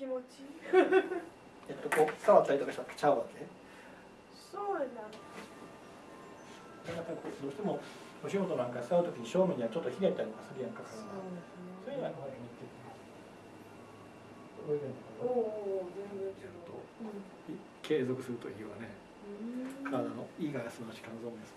気持ちいい。えっとこう触ったりとかしたらちゃうわけそうだ。やっぱりこうどうしてもお仕事なんか触るときに正面にはちょっとひねったりとかするやんかそう体が。そういうのはこうやってひねっておのお全然違う、継続するといいわね。うん体の胃が休まし肝臓も休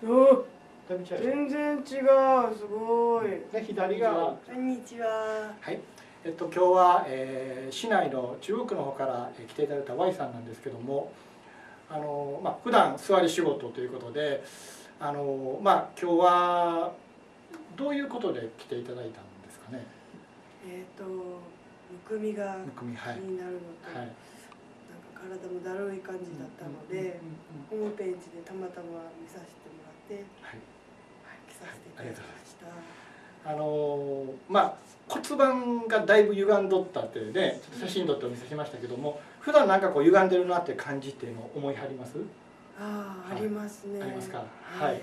まおだいぶ違う。全然違う。すごい。で左がこんにちは。はいえっと今日は、えー市内の中央区の方からえー来ていただいた Y さんなんですけどもあのまあ普段座り仕事ということであのまあ今日はどういうことで来ていただいたんですかね？えっ、とむくみが気になるのと、はい。なんか体もだるい感じだったので、ホームページでたまたま見させてもらって、はい。はい、来させていただきました。あのまあ骨盤がだいぶ歪んどったってねちょっと写真撮ってお見せしましたけども普段なんかこう歪んでるなって感じっていうのを思いはります？ああ、はいありますね。ありますか？ははいい。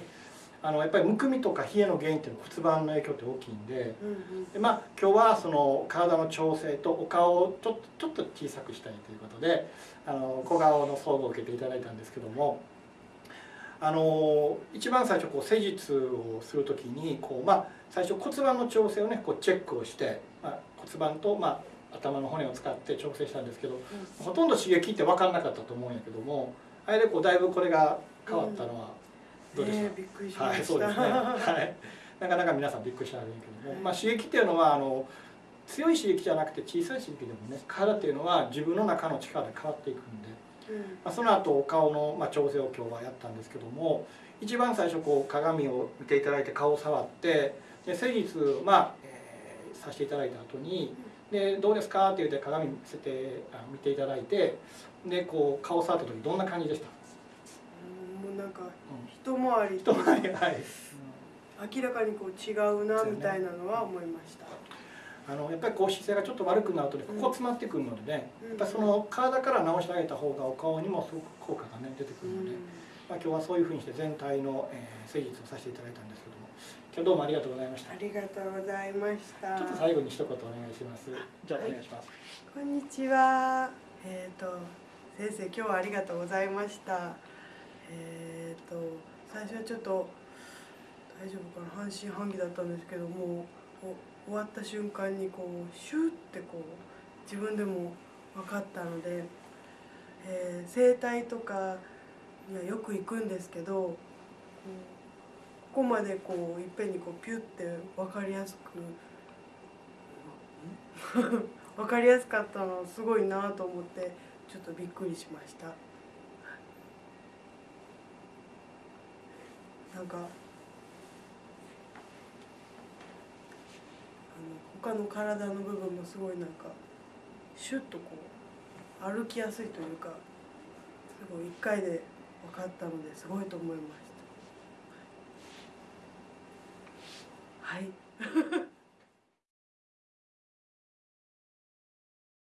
あのやっぱりむくみとか冷えの原因っていうのは骨盤の影響って大きいんでうんうん。で、まあ、今日はその体の調整とお顔をちょっとちょっと小さくしたいということであの小顔の総合を受けていただいたんですけどもあの一番最初こう施術をする時にこう、まあ、最初骨盤の調整をねこうチェックをして、まあ、骨盤と、まあ、頭の骨を使って調整したんですけどほとんど刺激って分かんなかったと思うんやけどもあれでこうだいぶこれが変わったのはどうでした、ねえびっくりしまはい、した。そうですね。はい。なかなか皆さんびっくりしられるけども、まあ刺激っていうのはあの強い刺激じゃなくて小さい刺激でもね、体っていうのは自分の中の力で変わっていくんで、うんまあその後お顔のまあ調整を今日はやったんですけども、一番最初こう鏡を見ていただいて顔を触って、で施術まあ、えーさせていただいた後に。でどうですかって言って鏡見せてあ見ていただいてでこう顔触った時どんな感じでした、うんもうなんかうん。一回りはい、明らかにこう違うなみたいなのは思いました。あのやっぱりこう姿勢がちょっと悪くなるとねここ詰まってくるのでね、うんやっぱりその体から直してあげた方がお顔にもすごく効果がね出てくうるので、ん。まあ、今日はそういうふうにして全体の、えー施術をさせていただいたんですけども今日どうもありがとうございましたありがとうございました。ちょっと最後に一言お願いしますじゃあお願いします、こんにちは。えっ、と先生今日はありがとうございました。えっ、と最初はちょっと大丈夫かな？半信半疑だったんですけども終わった瞬間にこうシューってこう自分でも分かったので、えー整体とかにはよく行くんですけどここまでこういっぺんにこうピュって分かりやすく 分かりやすかったのすごいなと思ってちょっとびっくりしました。なんかあの他の体の部分もすごいなんかシュッとこう歩きやすいというかすごい1回で分かったのですごいと思いました。はい。